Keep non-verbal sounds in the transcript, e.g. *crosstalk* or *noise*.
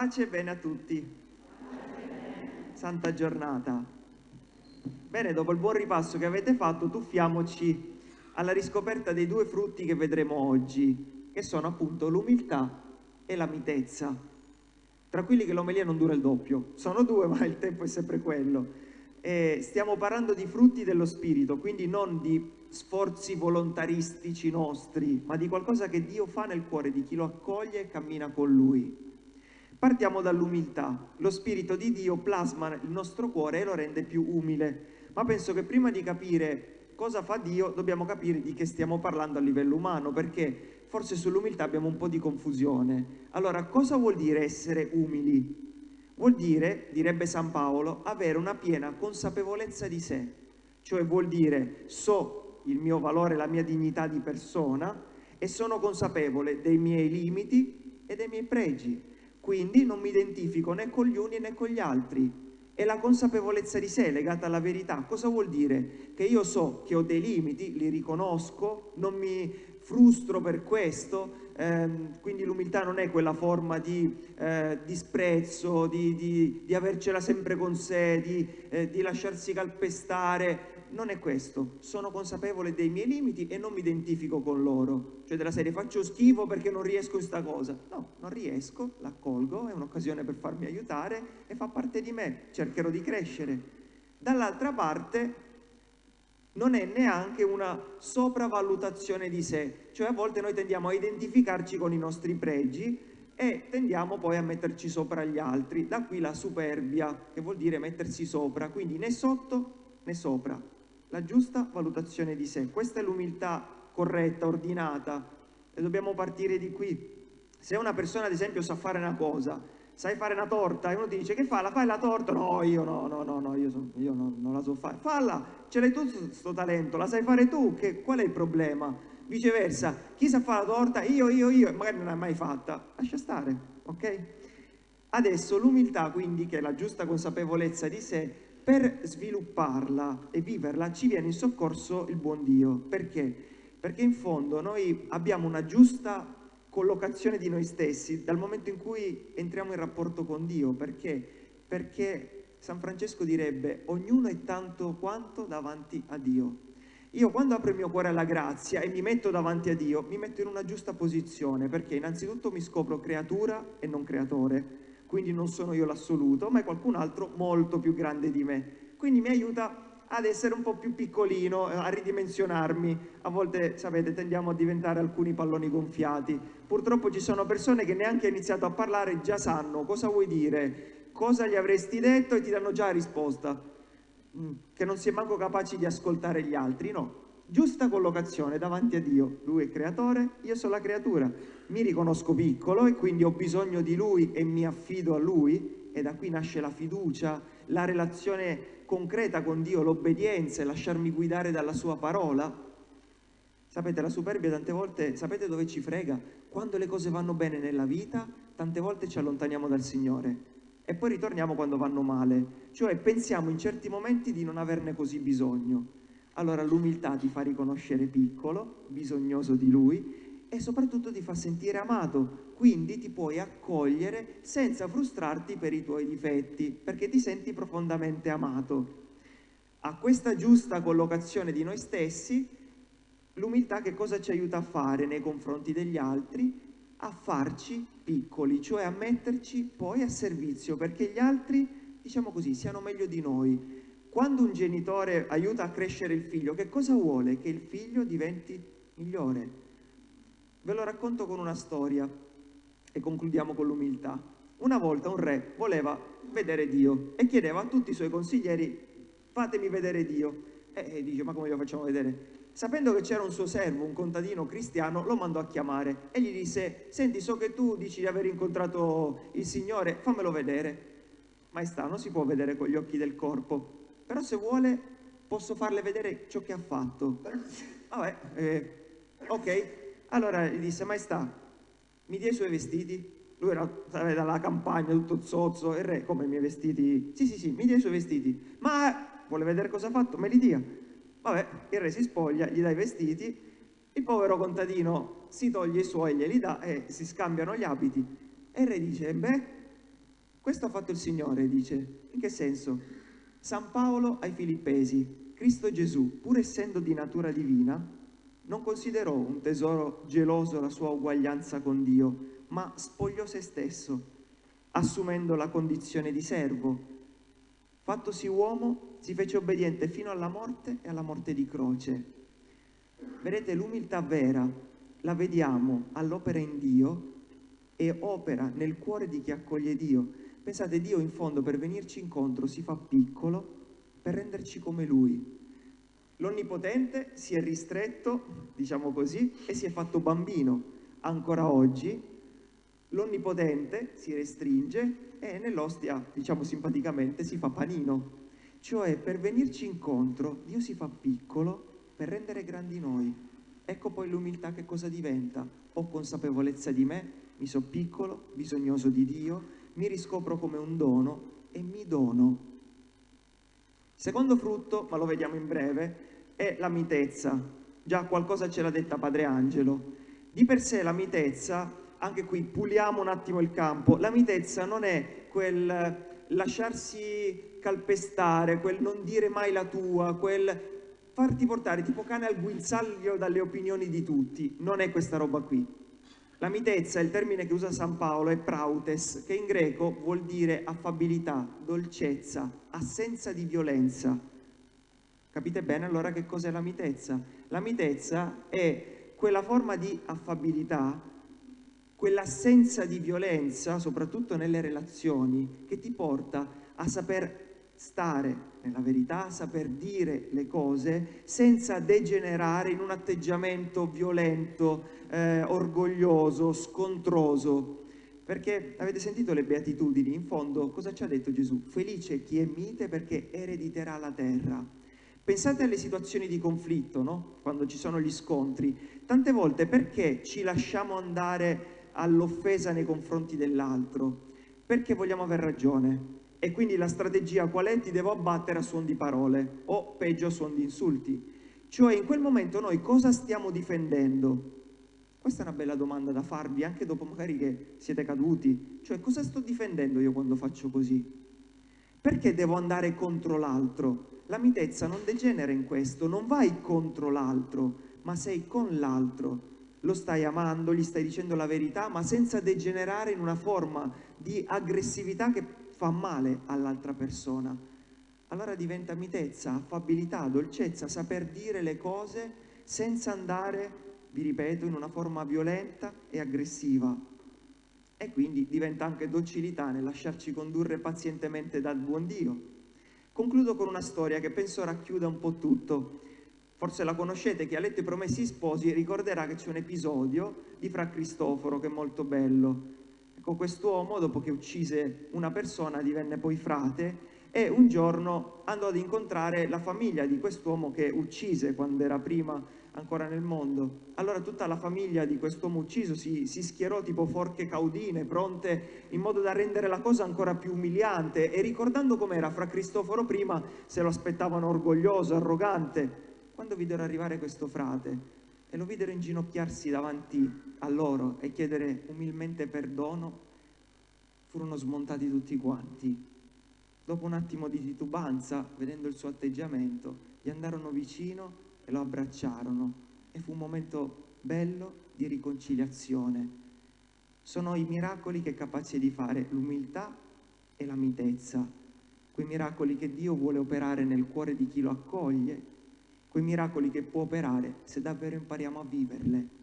Pace e bene a tutti. Santa giornata. Bene, dopo il buon ripasso che avete fatto, tuffiamoci alla riscoperta dei due frutti che vedremo oggi, che sono appunto l'umiltà e la mitezza. Tranquilli che l'omelia non dura il doppio, sono due *laughs* ma il tempo è sempre quello. E stiamo parlando di frutti dello spirito, quindi non di sforzi volontaristici nostri, ma di qualcosa che Dio fa nel cuore di chi lo accoglie e cammina con Lui. Partiamo dall'umiltà. Lo Spirito di Dio plasma il nostro cuore e lo rende più umile. Ma penso che prima di capire cosa fa Dio dobbiamo capire di che stiamo parlando a livello umano, perché forse sull'umiltà abbiamo un po' di confusione. Allora, cosa vuol dire essere umili? Vuol dire, direbbe San Paolo, avere una piena consapevolezza di sé. Cioè vuol dire so il mio valore, la mia dignità di persona e sono consapevole dei miei limiti e dei miei pregi quindi non mi identifico né con gli uni né con gli altri. E la consapevolezza di sé legata alla verità, cosa vuol dire? Che io so che ho dei limiti, li riconosco, non mi frustro per questo, ehm, quindi l'umiltà non è quella forma di eh, disprezzo, di, di, di, avercela sempre con sé, di, eh, di lasciarsi calpestare, non è questo, sono consapevole dei miei limiti e non mi identifico con loro, cioè della serie faccio schifo perché non riesco in sta cosa, no, non riesco, l'accolgo, è un'occasione per farmi aiutare e fa parte di me, cercherò di crescere. Dall'altra parte non è neanche una sopravvalutazione di sé, cioè a volte noi tendiamo a identificarci con i nostri pregi e tendiamo poi a metterci sopra gli altri, da qui la superbia, che vuol dire mettersi sopra, quindi né sotto né sopra la giusta valutazione di sé. Questa è l'umiltà corretta, ordinata e dobbiamo partire di qui. Se una persona ad esempio sa fare una cosa, sai fare una torta e uno ti dice che fa? La fai la torta? No, io no, no, no, no io, so, io no, non la so fare. Falla, ce l'hai tu questo talento, la sai fare tu, che, qual è il problema? Viceversa, chi sa fare la torta? Io, io, io, magari non l'hai mai fatta. Lascia stare, ok? Adesso l'umiltà quindi, che è la giusta consapevolezza di sé, per svilupparla e viverla ci viene in soccorso il buon Dio. Perché? Perché in fondo noi abbiamo una giusta collocazione di noi stessi dal momento in cui entriamo in rapporto con Dio. Perché? Perché San Francesco direbbe ognuno è tanto quanto davanti a Dio. Io quando apro il mio cuore alla grazia e mi metto davanti a Dio, mi metto in una giusta posizione, perché innanzitutto mi scopro creatura e non creatore, quindi non sono io l'assoluto, ma è qualcun altro molto più grande di me. Quindi mi aiuta ad essere un po' più piccolino, a ridimensionarmi. A volte, sapete, tendiamo a diventare alcuni palloni gonfiati. Purtroppo ci sono persone che neanche hanno iniziato a parlare già sanno cosa vuoi dire, cosa gli avresti detto e ti danno già la risposta. Mm, che non si è manco capaci di ascoltare gli altri, no giusta collocazione davanti a Dio. Lui è creatore, io sono la creatura. Mi riconosco piccolo e quindi ho bisogno di Lui e mi affido a Lui e da qui nasce la fiducia, la relazione concreta con Dio, l'obbedienza e lasciarmi guidare dalla sua parola. Sapete, la superbia tante volte, sapete dove ci frega? Quando le cose vanno bene nella vita, tante volte ci allontaniamo dal Signore e poi ritorniamo quando vanno male. Cioè pensiamo in certi momenti di non averne così bisogno allora l'umiltà ti fa riconoscere piccolo, bisognoso di lui e soprattutto ti fa sentire amato, quindi ti puoi accogliere senza frustrarti per i tuoi difetti, perché ti senti profondamente amato. A questa giusta collocazione di noi stessi, l'umiltà che cosa ci aiuta a fare nei confronti degli altri? A farci piccoli, cioè a metterci poi a servizio, perché gli altri, diciamo così, siano meglio di noi, quando un genitore aiuta a crescere il figlio, che cosa vuole? Che il figlio diventi migliore. Ve lo racconto con una storia e concludiamo con l'umiltà. Una volta un re voleva vedere Dio e chiedeva a tutti i suoi consiglieri fatemi vedere Dio. E dice ma come lo facciamo vedere? Sapendo che c'era un suo servo, un contadino cristiano, lo mandò a chiamare e gli disse senti so che tu dici di aver incontrato il Signore, fammelo vedere. Maestà, non si può vedere con gli occhi del corpo, però se vuole posso farle vedere ciò che ha fatto. Vabbè, eh, ok. Allora gli disse, maestà, mi dia i suoi vestiti? Lui era dalla campagna, tutto zozzo, il re, come i miei vestiti? Sì, sì, sì, mi dia i suoi vestiti. Ma vuole vedere cosa ha fatto? Me li dia. Vabbè, il re si spoglia, gli dà i vestiti, il povero contadino si toglie i suoi, glieli dà e si scambiano gli abiti. E il re dice, beh, Questo ha fatto il Signore, dice. In che senso? San Paolo ai Filippesi, Cristo Gesù, pur essendo di natura divina, non considerò un tesoro geloso la sua uguaglianza con Dio, ma spogliò se stesso, assumendo la condizione di servo. Fattosi uomo, si fece obbediente fino alla morte e alla morte di croce. Vedete, l'umiltà vera la vediamo all'opera in Dio e opera nel cuore di chi accoglie Dio. Pensate, Dio in fondo per venirci incontro si fa piccolo per renderci come Lui. L'Onnipotente si è ristretto, diciamo così, e si è fatto bambino. Ancora oggi l'Onnipotente si restringe e nell'ostia, diciamo simpaticamente, si fa panino. Cioè, per venirci incontro, Dio si fa piccolo per rendere grandi noi. Ecco poi l'umiltà che cosa diventa. Ho consapevolezza di me, mi so piccolo, bisognoso di Dio, mi riscopro come un dono e mi dono. Secondo frutto, ma lo vediamo in breve, è la mitezza. Già qualcosa ce l'ha detta Padre Angelo. Di per sé la mitezza, anche qui puliamo un attimo il campo, la mitezza non è quel lasciarsi calpestare, quel non dire mai la tua, quel farti portare tipo cane al guinzaglio dalle opinioni di tutti. Non è questa roba qui. La mitezza, il termine che usa San Paolo, è prautes, che in greco vuol dire affabilità, dolcezza, assenza di violenza. Capite bene allora che cos'è la mitezza? La mitezza è quella forma di affabilità, quell'assenza di violenza, soprattutto nelle relazioni, che ti porta a saper stare nella verità, saper dire le cose senza degenerare in un atteggiamento violento, eh, orgoglioso, scontroso. Perché avete sentito le beatitudini? In fondo cosa ci ha detto Gesù? Felice chi è mite perché erediterà la terra. Pensate alle situazioni di conflitto, no? quando ci sono gli scontri. Tante volte perché ci lasciamo andare all'offesa nei confronti dell'altro? Perché vogliamo aver ragione. E quindi la strategia qual è? Ti devo abbattere a suon di parole o peggio a suon di insulti. Cioè in quel momento noi cosa stiamo difendendo? Questa è una bella domanda da farvi anche dopo magari che siete caduti. Cioè cosa sto difendendo io quando faccio così? Perché devo andare contro l'altro? La mitezza non degenera in questo, non vai contro l'altro, ma sei con l'altro. Lo stai amando, gli stai dicendo la verità, ma senza degenerare in una forma di aggressività che fa male all'altra persona. Allora diventa mitezza, affabilità, dolcezza, saper dire le cose senza andare, vi ripeto, in una forma violenta e aggressiva. E quindi diventa anche docilità nel lasciarci condurre pazientemente dal buon Dio. Concludo con una storia che penso racchiuda un po' tutto. Forse la conoscete, chi ha letto I Promessi Sposi ricorderà che c'è un episodio di Fra Cristoforo che è molto bello. Quest'uomo, dopo che uccise una persona, divenne poi frate e un giorno andò ad incontrare la famiglia di quest'uomo che uccise quando era prima ancora nel mondo. Allora tutta la famiglia di quest'uomo ucciso si, si, schierò tipo forche caudine, pronte in modo da rendere la cosa ancora più umiliante e ricordando com'era fra Cristoforo prima se lo aspettavano orgoglioso, arrogante. Quando videro arrivare questo frate e lo videro inginocchiarsi davanti a loro e chiedere umilmente perdono, furono smontati tutti quanti. Dopo un attimo di titubanza, vedendo il suo atteggiamento, gli andarono vicino e lo abbracciarono e fu un momento bello di riconciliazione. Sono i miracoli che è capace di fare l'umiltà e la mitezza, quei miracoli che Dio vuole operare nel cuore di chi lo accoglie, quei miracoli che può operare se davvero impariamo a viverle.